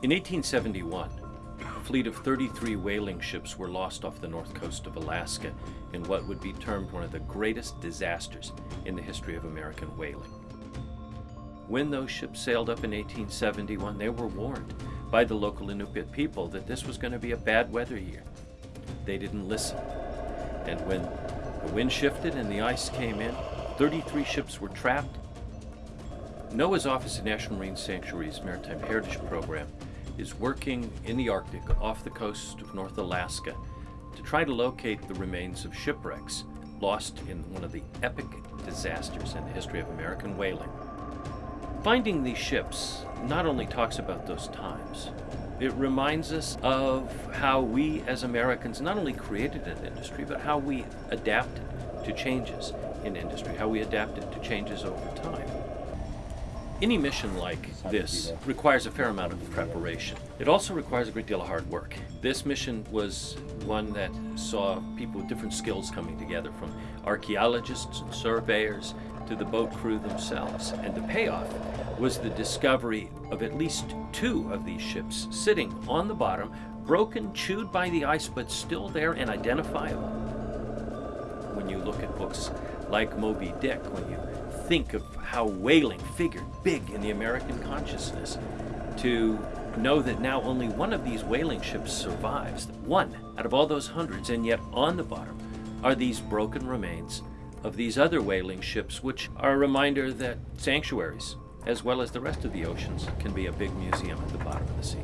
In 1871, a fleet of 33 whaling ships were lost off the north coast of Alaska in what would be termed one of the greatest disasters in the history of American whaling. When those ships sailed up in 1871, they were warned by the local Inupiat people that this was going to be a bad weather year. They didn't listen. And when the wind shifted and the ice came in, 33 ships were trapped. NOAA's Office of National Marine Sanctuaries Maritime Heritage Program is working in the Arctic off the coast of North Alaska to try to locate the remains of shipwrecks lost in one of the epic disasters in the history of American whaling. Finding these ships not only talks about those times, it reminds us of how we as Americans not only created an industry, but how we adapted to changes in industry, how we adapted to changes over time. Any mission like this requires a fair amount of preparation. It also requires a great deal of hard work. This mission was one that saw people with different skills coming together, from archaeologists and surveyors to the boat crew themselves. And the payoff was the discovery of at least two of these ships sitting on the bottom, broken, chewed by the ice, but still there and identifiable. When you look at books like Moby Dick, when you think of how whaling figured big in the American consciousness, to know that now only one of these whaling ships survives, one out of all those hundreds, and yet on the bottom are these broken remains of these other whaling ships, which are a reminder that sanctuaries, as well as the rest of the oceans, can be a big museum at the bottom of the sea.